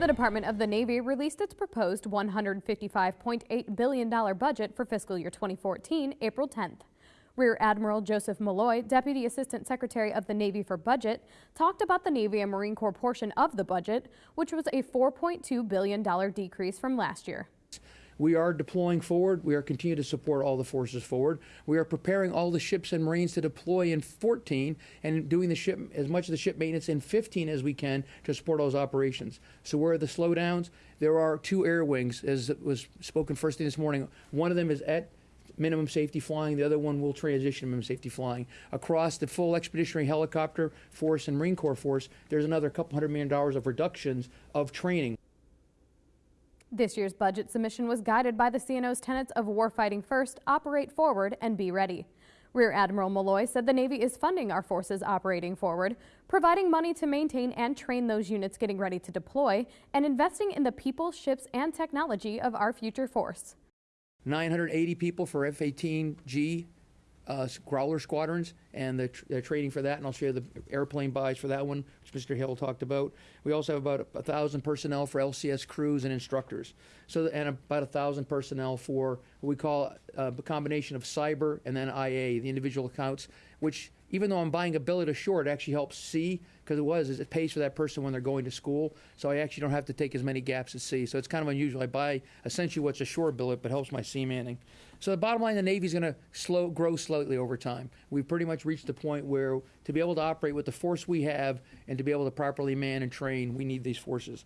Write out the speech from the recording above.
The Department of the Navy released its proposed $155.8 billion budget for fiscal year 2014, April 10th. Rear Admiral Joseph Malloy, Deputy Assistant Secretary of the Navy for Budget, talked about the Navy and Marine Corps portion of the budget, which was a $4.2 billion decrease from last year. We are deploying forward. We are continuing to support all the forces forward. We are preparing all the ships and Marines to deploy in 14 and doing the ship as much of the ship maintenance in 15 as we can to support those operations. So where are the slowdowns? There are two air wings, as was spoken first thing this morning. One of them is at minimum safety flying. The other one will transition to minimum safety flying. Across the full expeditionary helicopter force and Marine Corps force, there's another couple hundred million dollars of reductions of training. This year's budget submission was guided by the CNO's tenets of warfighting first, operate forward, and be ready. Rear Admiral Malloy said the Navy is funding our forces operating forward, providing money to maintain and train those units getting ready to deploy, and investing in the people, ships, and technology of our future force. 980 people for F-18G uh, Growler squadrons and the, tr- the training for that, and I'll share the airplane buys for that one, which Mr. Hill talked about. We also have about a, a thousand personnel for LCS crews and instructors, so and about a thousand personnel for what we call uh, a combination of cyber and then IA, the individual accounts, which even though I'm buying a billet ashore, it actually helps see because it was is it pays for that person when they're going to school. So I actually don't have to take as many gaps at sea. So it's kind of unusual. I buy essentially what's a shore billet, but helps my sea manning. So the bottom line, the Navy's going to slow grow slightly over time. We've pretty much reached the point where to be able to operate with the force we have and to be able to properly man and train, we need these forces.